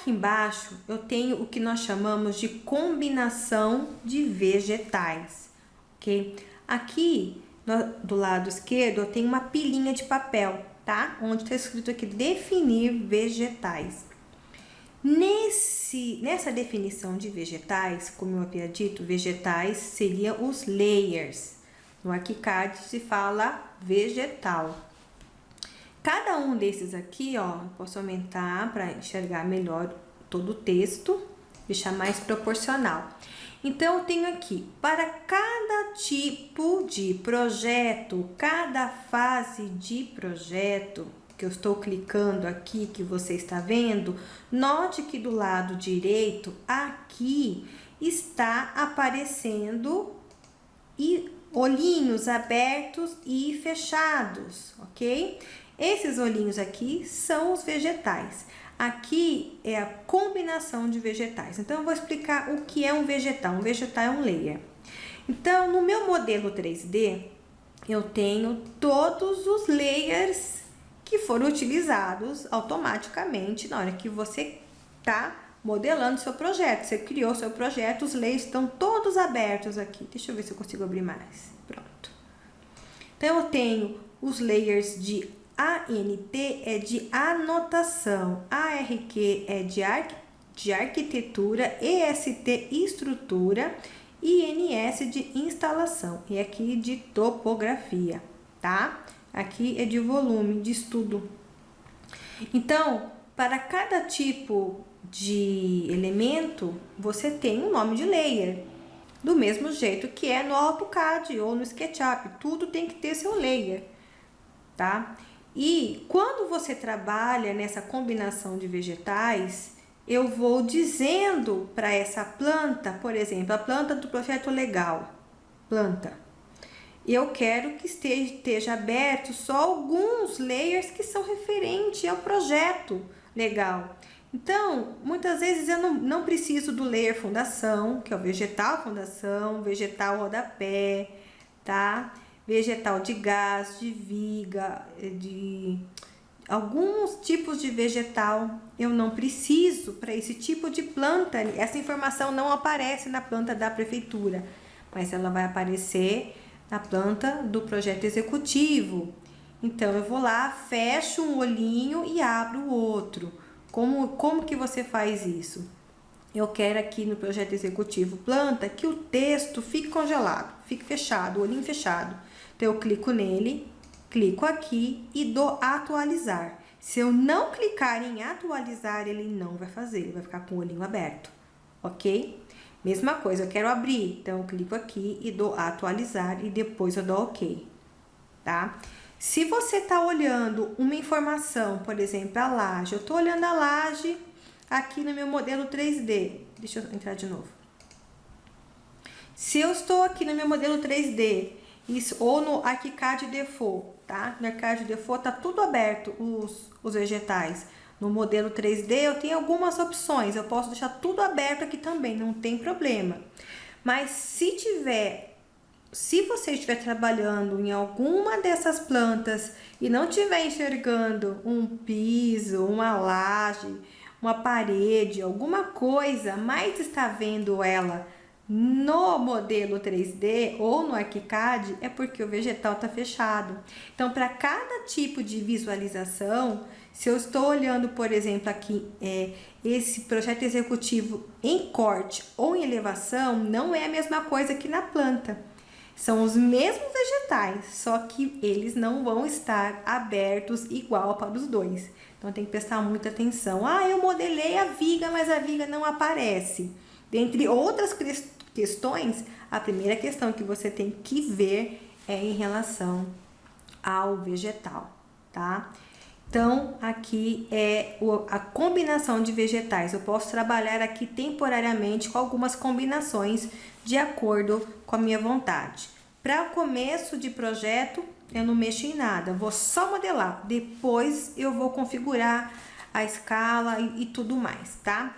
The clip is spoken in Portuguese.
Aqui embaixo eu tenho o que nós chamamos de combinação de vegetais, ok? Aqui do lado esquerdo eu tenho uma pilinha de papel, tá? Onde está escrito aqui definir vegetais. Nesse, nessa definição de vegetais, como eu havia dito, vegetais seriam os layers. No ArchiCAD se fala vegetal. Um desses aqui, ó, posso aumentar para enxergar melhor todo o texto, deixar mais proporcional. Então, eu tenho aqui, para cada tipo de projeto, cada fase de projeto, que eu estou clicando aqui, que você está vendo, note que do lado direito, aqui, está aparecendo e olhinhos abertos e fechados, ok? Esses olhinhos aqui são os vegetais. Aqui é a combinação de vegetais. Então, eu vou explicar o que é um vegetal. Um vegetal é um layer. Então, no meu modelo 3D, eu tenho todos os layers que foram utilizados automaticamente na hora que você está modelando seu projeto. Você criou seu projeto, os layers estão todos abertos aqui. Deixa eu ver se eu consigo abrir mais. Pronto. Então, eu tenho os layers de ANT é de anotação, ARQ é de, arqu de arquitetura, EST estrutura, INS de instalação e aqui de topografia, tá? Aqui é de volume de estudo. Então, para cada tipo de elemento, você tem um nome de layer. Do mesmo jeito que é no AutoCAD ou no SketchUp, tudo tem que ter seu layer, tá? E quando você trabalha nessa combinação de vegetais, eu vou dizendo para essa planta, por exemplo, a planta do projeto legal, planta, eu quero que esteja, esteja aberto só alguns layers que são referentes ao projeto legal. Então, muitas vezes eu não, não preciso do layer fundação, que é o vegetal fundação, vegetal rodapé, tá? Vegetal de gás, de viga, de alguns tipos de vegetal eu não preciso para esse tipo de planta. Essa informação não aparece na planta da prefeitura, mas ela vai aparecer na planta do projeto executivo. Então, eu vou lá, fecho um olhinho e abro o outro. Como, como que você faz isso? Eu quero aqui no projeto executivo planta que o texto fique congelado, fique fechado, o olhinho fechado. Então, eu clico nele, clico aqui e dou atualizar. Se eu não clicar em atualizar, ele não vai fazer, ele vai ficar com o olhinho aberto, ok? Mesma coisa, eu quero abrir, então eu clico aqui e dou atualizar e depois eu dou ok, tá? Se você está olhando uma informação, por exemplo, a laje, eu estou olhando a laje aqui no meu modelo 3D. Deixa eu entrar de novo. Se eu estou aqui no meu modelo 3D, isso, ou no ArchiCAD Default, tá? No ArchiCAD Default tá tudo aberto, os, os vegetais. No modelo 3D eu tenho algumas opções, eu posso deixar tudo aberto aqui também, não tem problema. Mas se tiver, se você estiver trabalhando em alguma dessas plantas e não estiver enxergando um piso, uma laje, uma parede, alguma coisa, mas está vendo ela no modelo 3D ou no ArchiCAD, é porque o vegetal está fechado. Então, para cada tipo de visualização, se eu estou olhando, por exemplo, aqui, é, esse projeto executivo em corte ou em elevação, não é a mesma coisa que na planta. São os mesmos vegetais, só que eles não vão estar abertos igual para os dois. Então, tem que prestar muita atenção. Ah, eu modelei a viga, mas a viga não aparece. Dentre outras questões, a primeira questão que você tem que ver é em relação ao vegetal, tá? Então, aqui é a combinação de vegetais. Eu posso trabalhar aqui temporariamente com algumas combinações de acordo com a minha vontade. Para começo de projeto, eu não mexo em nada, vou só modelar. Depois eu vou configurar a escala e, e tudo mais, tá?